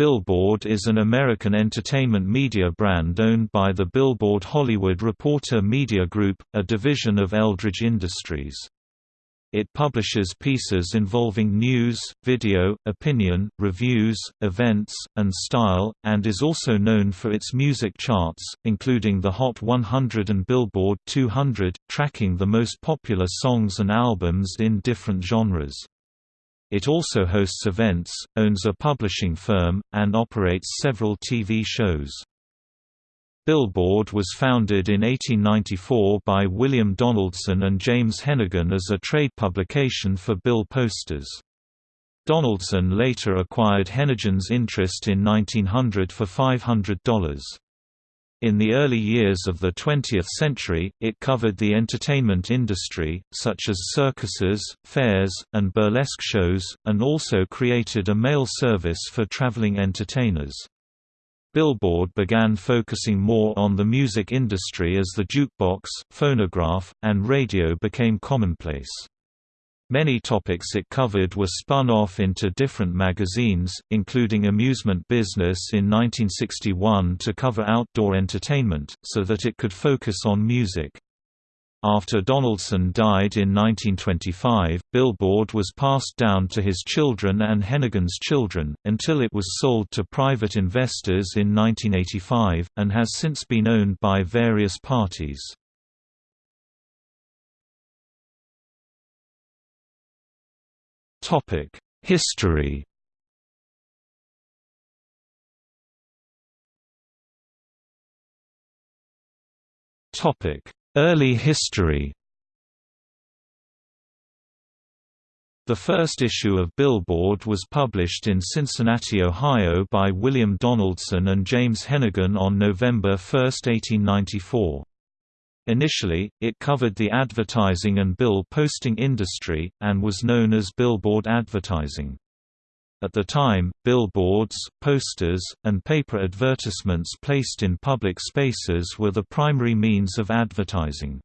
Billboard is an American entertainment media brand owned by the Billboard Hollywood Reporter Media Group, a division of Eldridge Industries. It publishes pieces involving news, video, opinion, reviews, events, and style, and is also known for its music charts, including the Hot 100 and Billboard 200, tracking the most popular songs and albums in different genres. It also hosts events, owns a publishing firm, and operates several TV shows. Billboard was founded in 1894 by William Donaldson and James Hennegan as a trade publication for bill posters. Donaldson later acquired Hennegan's interest in 1900 for $500. In the early years of the 20th century, it covered the entertainment industry, such as circuses, fairs, and burlesque shows, and also created a mail service for traveling entertainers. Billboard began focusing more on the music industry as the jukebox, phonograph, and radio became commonplace. Many topics it covered were spun off into different magazines, including Amusement Business in 1961 to cover outdoor entertainment, so that it could focus on music. After Donaldson died in 1925, Billboard was passed down to his children and Hennegan's children, until it was sold to private investors in 1985, and has since been owned by various parties. History Topic: Early history The first issue of Billboard was published in Cincinnati, Ohio by William Donaldson and James Hennegan on November 1, 1894. Initially, it covered the advertising and bill posting industry, and was known as billboard advertising. At the time, billboards, posters, and paper advertisements placed in public spaces were the primary means of advertising.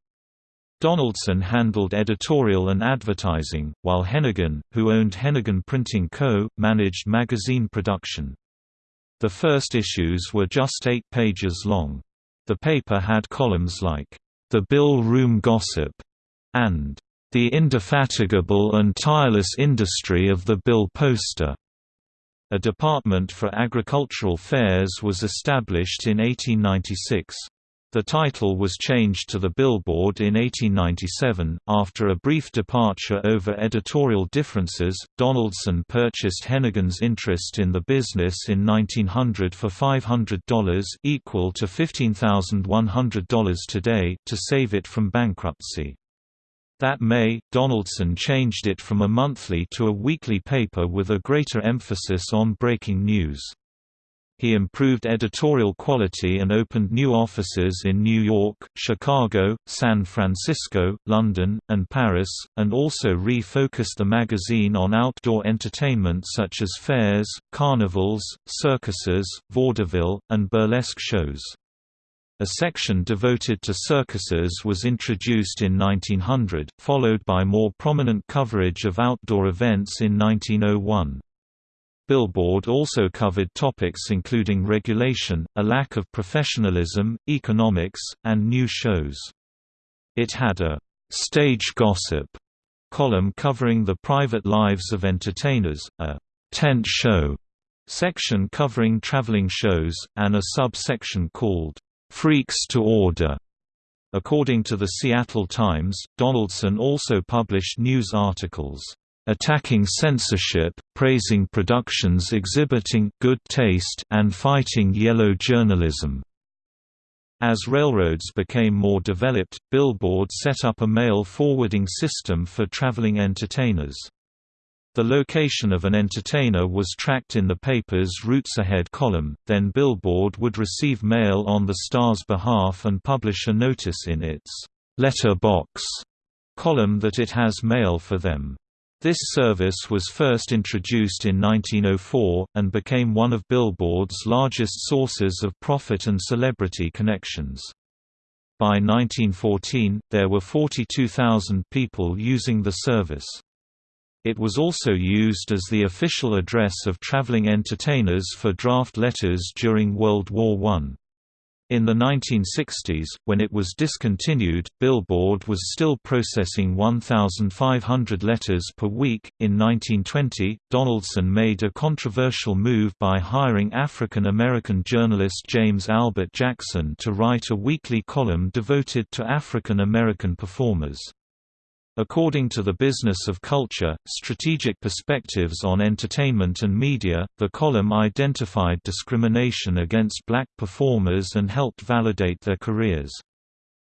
Donaldson handled editorial and advertising, while Hennegan, who owned Hennegan Printing Co., managed magazine production. The first issues were just eight pages long. The paper had columns like, the Bill Room Gossip, and The Indefatigable and Tireless Industry of the Bill Poster. A department for agricultural fairs was established in 1896. The title was changed to The Billboard in 1897. After a brief departure over editorial differences, Donaldson purchased Hennegan's interest in the business in 1900 for $500 equal to $15,100 today to save it from bankruptcy. That May, Donaldson changed it from a monthly to a weekly paper with a greater emphasis on breaking news. He improved editorial quality and opened new offices in New York, Chicago, San Francisco, London, and Paris, and also refocused the magazine on outdoor entertainment such as fairs, carnivals, circuses, vaudeville, and burlesque shows. A section devoted to circuses was introduced in 1900, followed by more prominent coverage of outdoor events in 1901. Billboard also covered topics including regulation, a lack of professionalism, economics, and new shows. It had a «stage gossip» column covering the private lives of entertainers, a «tent show» section covering traveling shows, and a sub-section called «Freaks to Order». According to the Seattle Times, Donaldson also published news articles attacking censorship, praising productions exhibiting good taste and fighting yellow journalism. As railroads became more developed, Billboard set up a mail forwarding system for traveling entertainers. The location of an entertainer was tracked in the paper's Routes Ahead column, then Billboard would receive mail on the star's behalf and publish a notice in its letter box column that it has mail for them. This service was first introduced in 1904, and became one of Billboard's largest sources of profit and celebrity connections. By 1914, there were 42,000 people using the service. It was also used as the official address of traveling entertainers for draft letters during World War I. In the 1960s, when it was discontinued, Billboard was still processing 1,500 letters per week. In 1920, Donaldson made a controversial move by hiring African American journalist James Albert Jackson to write a weekly column devoted to African American performers. According to the Business of Culture, Strategic Perspectives on Entertainment and Media, the column identified discrimination against black performers and helped validate their careers.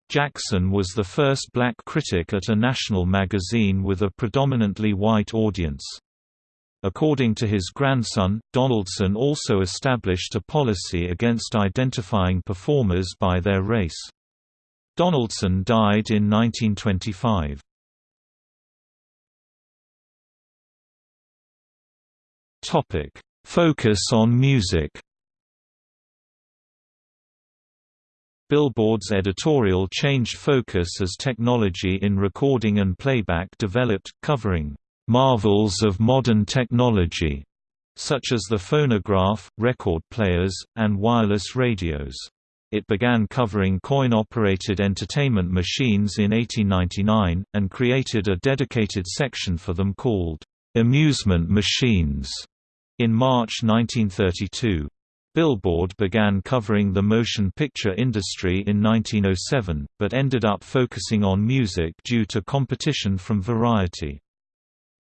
Jackson was the first black critic at a national magazine with a predominantly white audience. According to his grandson, Donaldson also established a policy against identifying performers by their race. Donaldson died in 1925. Topic: Focus on music. Billboard's editorial changed focus as technology in recording and playback developed, covering marvels of modern technology, such as the phonograph, record players, and wireless radios. It began covering coin-operated entertainment machines in 1899, and created a dedicated section for them called amusement machines in March 1932. Billboard began covering the motion picture industry in 1907, but ended up focusing on music due to competition from Variety.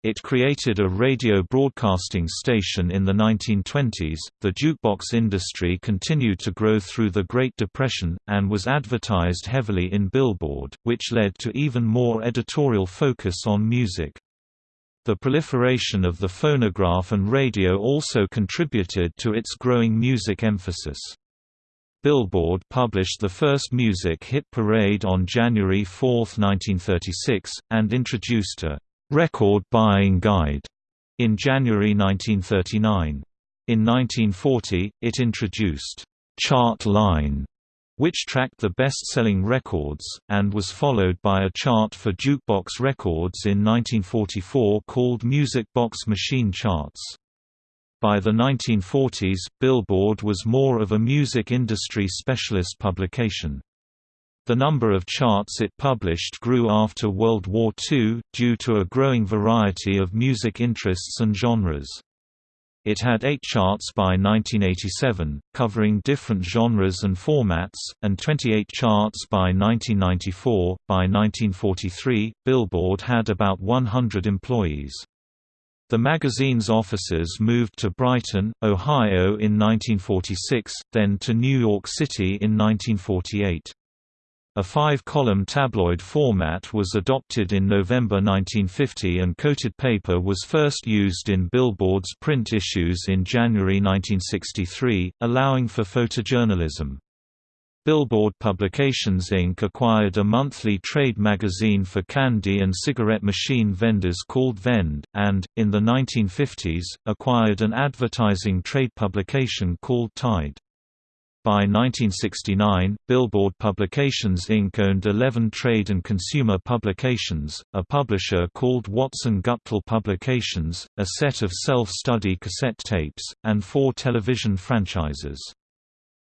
It created a radio broadcasting station in the 1920s. The jukebox industry continued to grow through the Great Depression, and was advertised heavily in Billboard, which led to even more editorial focus on music. The proliferation of the phonograph and radio also contributed to its growing music emphasis. Billboard published the first music hit parade on January 4, 1936, and introduced a record buying guide in January 1939. In 1940, it introduced Chart Line which tracked the best-selling records, and was followed by a chart for jukebox records in 1944 called Music Box Machine Charts. By the 1940s, Billboard was more of a music industry specialist publication. The number of charts it published grew after World War II, due to a growing variety of music interests and genres. It had eight charts by 1987, covering different genres and formats, and 28 charts by 1994. By 1943, Billboard had about 100 employees. The magazine's offices moved to Brighton, Ohio in 1946, then to New York City in 1948. A five-column tabloid format was adopted in November 1950 and coated paper was first used in Billboard's print issues in January 1963, allowing for photojournalism. Billboard Publications Inc. acquired a monthly trade magazine for candy and cigarette machine vendors called Vend, and, in the 1950s, acquired an advertising trade publication called Tide. By 1969, Billboard Publications Inc. owned 11 trade and consumer publications, a publisher called Watson Guptill Publications, a set of self-study cassette tapes, and four television franchises.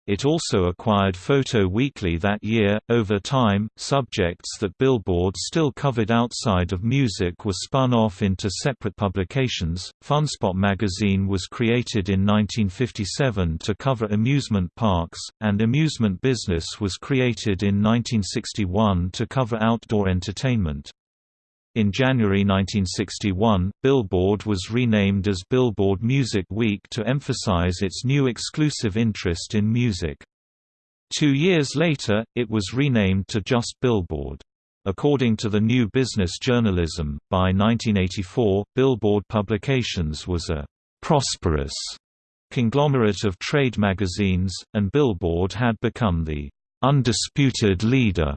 It also acquired Photo Weekly that year. Over time, subjects that Billboard still covered outside of music were spun off into separate publications. Funspot magazine was created in 1957 to cover amusement parks, and Amusement Business was created in 1961 to cover outdoor entertainment. In January 1961, Billboard was renamed as Billboard Music Week to emphasize its new exclusive interest in music. Two years later, it was renamed to just Billboard. According to the New Business Journalism, by 1984, Billboard Publications was a «prosperous» conglomerate of trade magazines, and Billboard had become the «undisputed leader»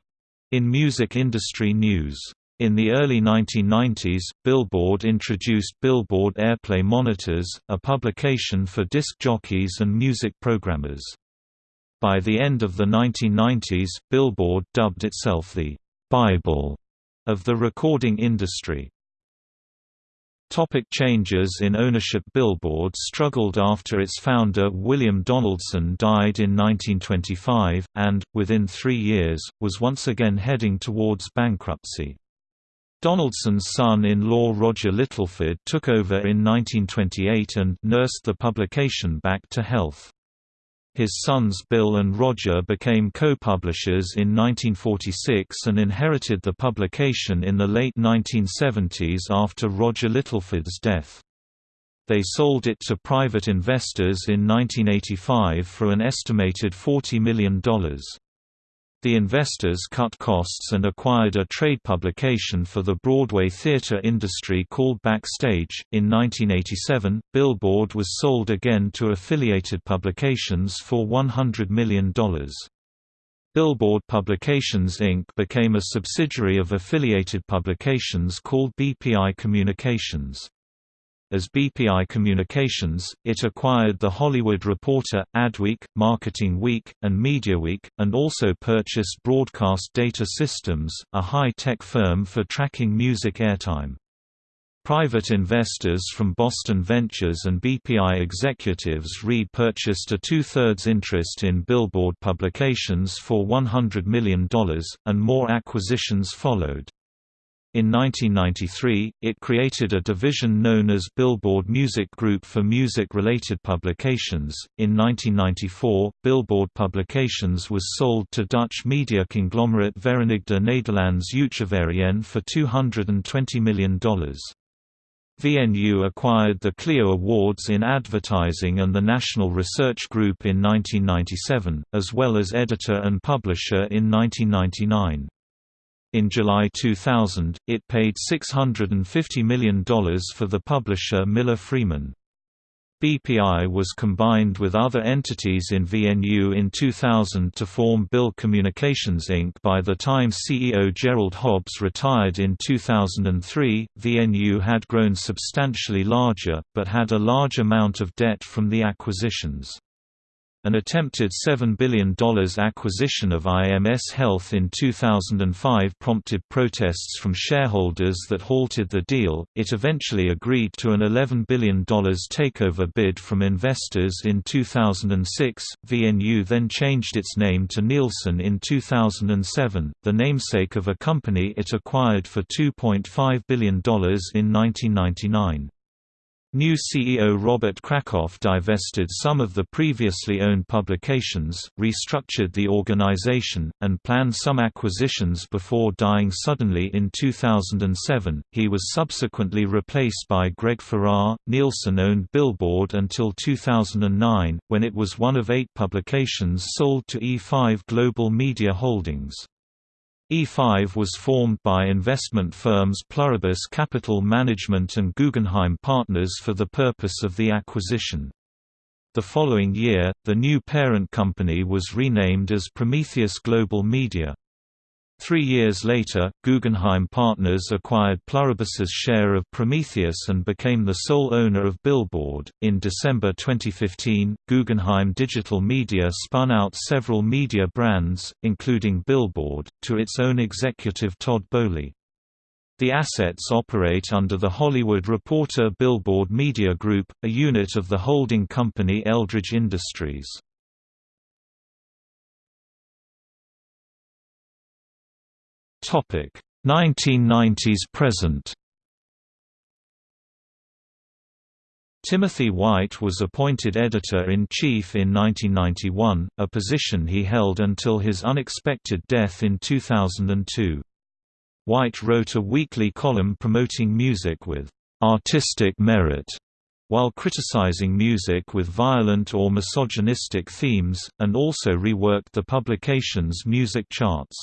in music industry news. In the early 1990s, Billboard introduced Billboard Airplay Monitors, a publication for disc jockeys and music programmers. By the end of the 1990s, Billboard dubbed itself the «Bible» of the recording industry. Topic changes in ownership Billboard struggled after its founder William Donaldson died in 1925, and, within three years, was once again heading towards bankruptcy. Donaldson's son-in-law Roger Littleford took over in 1928 and nursed the publication back to health. His sons Bill and Roger became co-publishers in 1946 and inherited the publication in the late 1970s after Roger Littleford's death. They sold it to private investors in 1985 for an estimated $40 million. The investors cut costs and acquired a trade publication for the Broadway theater industry called Backstage. In 1987, Billboard was sold again to affiliated publications for $100 million. Billboard Publications Inc. became a subsidiary of affiliated publications called BPI Communications. As BPI Communications, it acquired The Hollywood Reporter, Adweek, Marketing Week, and MediaWeek, and also purchased Broadcast Data Systems, a high-tech firm for tracking music airtime. Private investors from Boston Ventures and BPI executives repurchased a two-thirds interest in Billboard Publications for $100 million, and more acquisitions followed. In 1993, it created a division known as Billboard Music Group for music-related publications. In 1994, Billboard Publications was sold to Dutch media conglomerate Verenigde Nederlands Uitgeverijen for $220 million. VNU acquired the Clio Awards in Advertising and the National Research Group in 1997, as well as editor and publisher in 1999. In July 2000, it paid $650 million for the publisher Miller Freeman. BPI was combined with other entities in VNU in 2000 to form Bill Communications Inc. By the time CEO Gerald Hobbs retired in 2003, VNU had grown substantially larger, but had a large amount of debt from the acquisitions. An attempted $7 billion acquisition of IMS Health in 2005 prompted protests from shareholders that halted the deal. It eventually agreed to an $11 billion takeover bid from investors in 2006. VNU then changed its name to Nielsen in 2007, the namesake of a company it acquired for $2.5 billion in 1999. New CEO Robert Krakoff divested some of the previously owned publications, restructured the organization, and planned some acquisitions before dying suddenly in 2007. He was subsequently replaced by Greg Farrar. Nielsen owned Billboard until 2009, when it was one of eight publications sold to E5 Global Media Holdings. E5 was formed by investment firms Pluribus Capital Management and Guggenheim Partners for the purpose of the acquisition. The following year, the new parent company was renamed as Prometheus Global Media. Three years later, Guggenheim Partners acquired Pluribus's share of Prometheus and became the sole owner of Billboard. In December 2015, Guggenheim Digital Media spun out several media brands, including Billboard, to its own executive Todd Boehly. The assets operate under the Hollywood Reporter Billboard Media Group, a unit of the holding company Eldridge Industries. Topic 1990s present. Timothy White was appointed editor-in-chief in 1991, a position he held until his unexpected death in 2002. White wrote a weekly column promoting music with artistic merit while criticizing music with violent or misogynistic themes, and also reworked the publication's music charts.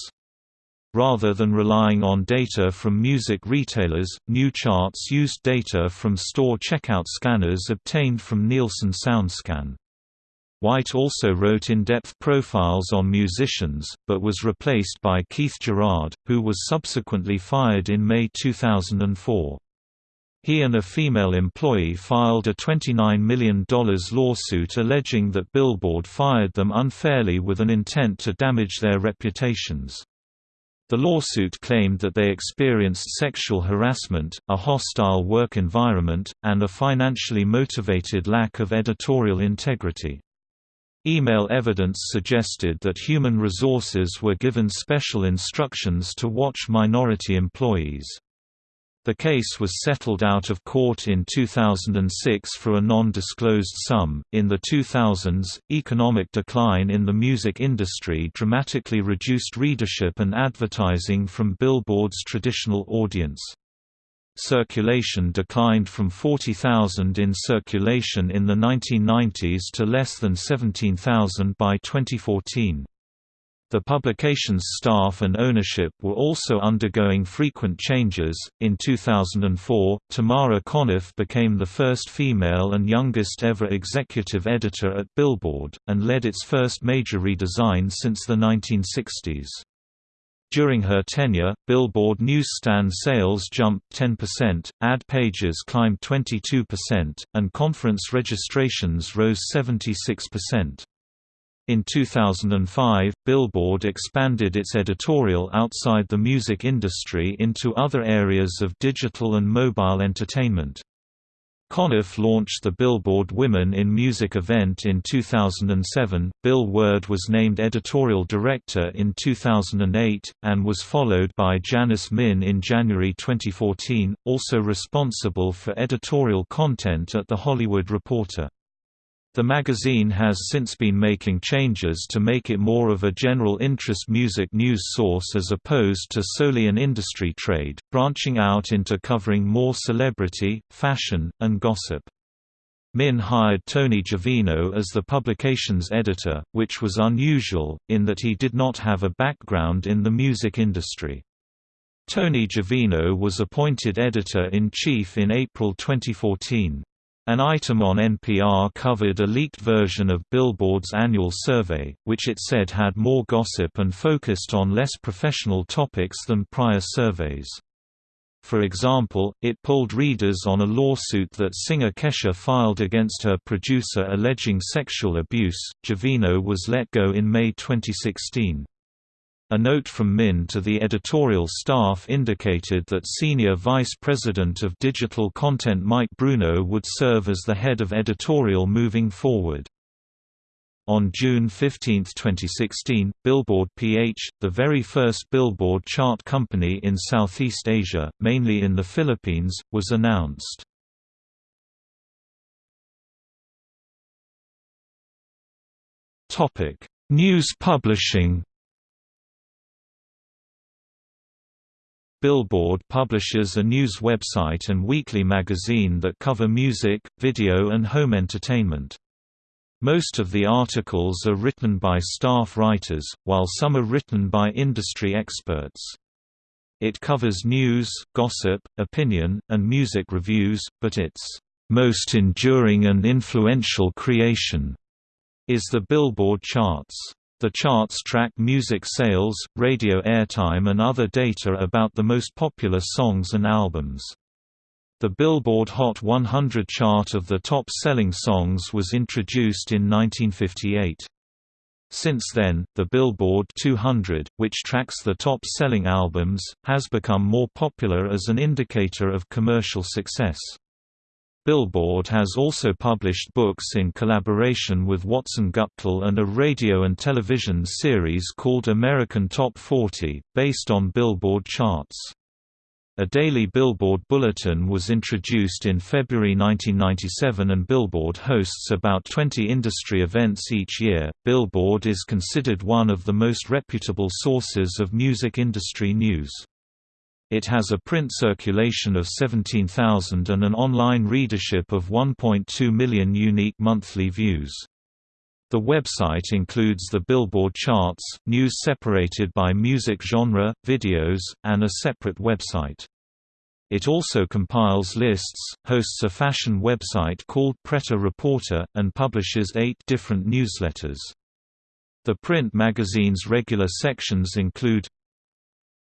Rather than relying on data from music retailers, new charts used data from store checkout scanners obtained from Nielsen SoundScan. White also wrote in-depth profiles on musicians, but was replaced by Keith Girard, who was subsequently fired in May 2004. He and a female employee filed a $29 million lawsuit alleging that Billboard fired them unfairly with an intent to damage their reputations. The lawsuit claimed that they experienced sexual harassment, a hostile work environment, and a financially motivated lack of editorial integrity. Email evidence suggested that human resources were given special instructions to watch minority employees. The case was settled out of court in 2006 for a non-disclosed sum. In the 2000s, economic decline in the music industry dramatically reduced readership and advertising from Billboard's traditional audience. Circulation declined from 40,000 in circulation in the 1990s to less than 17,000 by 2014. The publication's staff and ownership were also undergoing frequent changes. In 2004, Tamara Conniff became the first female and youngest ever executive editor at Billboard, and led its first major redesign since the 1960s. During her tenure, Billboard newsstand sales jumped 10%, ad pages climbed 22%, and conference registrations rose 76%. In 2005, Billboard expanded its editorial outside the music industry into other areas of digital and mobile entertainment. Conniff launched the Billboard Women in Music event in 2007. Bill Werde was named editorial director in 2008, and was followed by Janice Min in January 2014, also responsible for editorial content at The Hollywood Reporter. The magazine has since been making changes to make it more of a general interest music news source as opposed to solely an industry trade, branching out into covering more celebrity, fashion, and gossip. Min hired Tony Gervino as the publication's editor, which was unusual, in that he did not have a background in the music industry. Tony Gervino was appointed editor-in-chief in April 2014. An item on NPR covered a leaked version of Billboard's annual survey, which it said had more gossip and focused on less professional topics than prior surveys. For example, it polled readers on a lawsuit that singer Kesha filed against her producer alleging sexual abuse. Gervino was let go in May 2016. A note from Min to the editorial staff indicated that Senior Vice President of Digital Content Mike Bruno would serve as the head of editorial moving forward. On June 15, 2016, Billboard PH, the very first Billboard chart company in Southeast Asia, mainly in the Philippines, was announced. News publishing Billboard publishes a news website and weekly magazine that cover music, video and home entertainment. Most of the articles are written by staff writers, while some are written by industry experts. It covers news, gossip, opinion, and music reviews, but its most enduring and influential creation is the Billboard charts. The charts track music sales, radio airtime and other data about the most popular songs and albums. The Billboard Hot 100 chart of the top-selling songs was introduced in 1958. Since then, the Billboard 200, which tracks the top-selling albums, has become more popular as an indicator of commercial success. Billboard has also published books in collaboration with Watson Guptill and a radio and television series called American Top 40, based on Billboard charts. A daily Billboard bulletin was introduced in February 1997 and Billboard hosts about 20 industry events each year. Billboard is considered one of the most reputable sources of music industry news. It has a print circulation of 17,000 and an online readership of 1.2 million unique monthly views. The website includes the Billboard charts, news separated by music genre, videos, and a separate website. It also compiles lists, hosts a fashion website called Pret-a-Reporter, and publishes eight different newsletters. The print magazine's regular sections include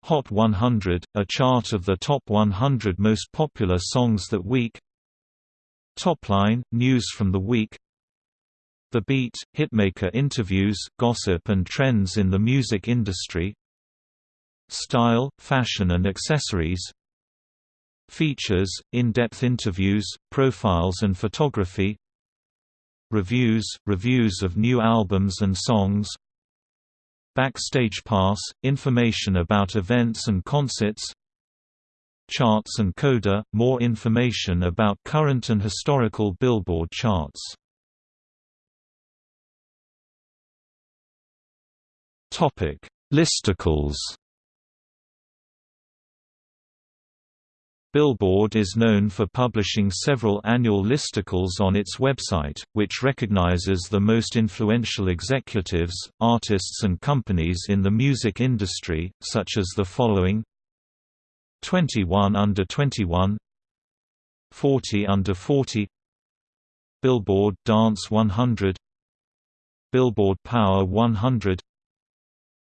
Hot 100, a chart of the top 100 most popular songs that week. Topline, news from the week. The Beat, hitmaker interviews, gossip and trends in the music industry. Style, fashion and accessories. Features, in-depth interviews, profiles and photography. Reviews, reviews of new albums and songs Backstage Pass, information about events and concerts Charts and Coda, more information about current and historical Billboard charts. Listicles Billboard is known for publishing several annual listicles on its website, which recognizes the most influential executives, artists and companies in the music industry, such as the following. 21 under 21 40 under 40 Billboard Dance 100 Billboard Power 100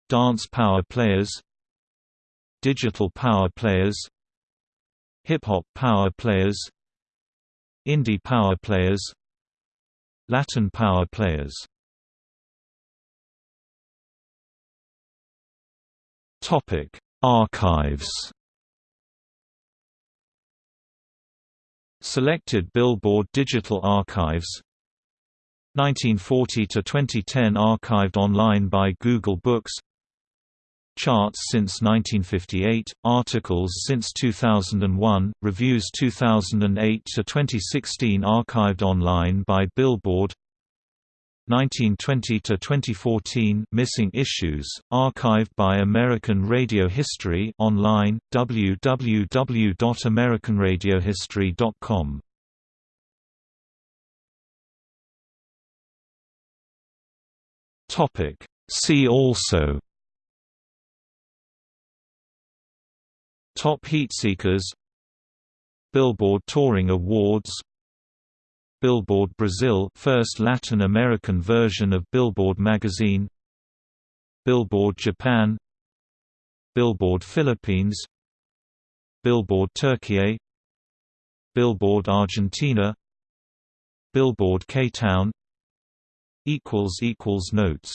Dance Power Players. Digital Power Players Hip-hop power players Indie power players Latin power players. Archives. Selected Billboard Digital Archives. 1940 to 2010 archived online by Google Books Charts since 1958, articles since 2001, reviews 2008 to 2016 archived online by Billboard. 1920 to 2014 missing issues archived by American Radio History online www.americanradiohistory.com Topic. See also Top Heatseekers Billboard Touring Awards. Billboard Brazil first Latin American version of Billboard magazine. Billboard Japan. Billboard Philippines. Billboard Turkey. Billboard Argentina. Billboard K-Town. Notes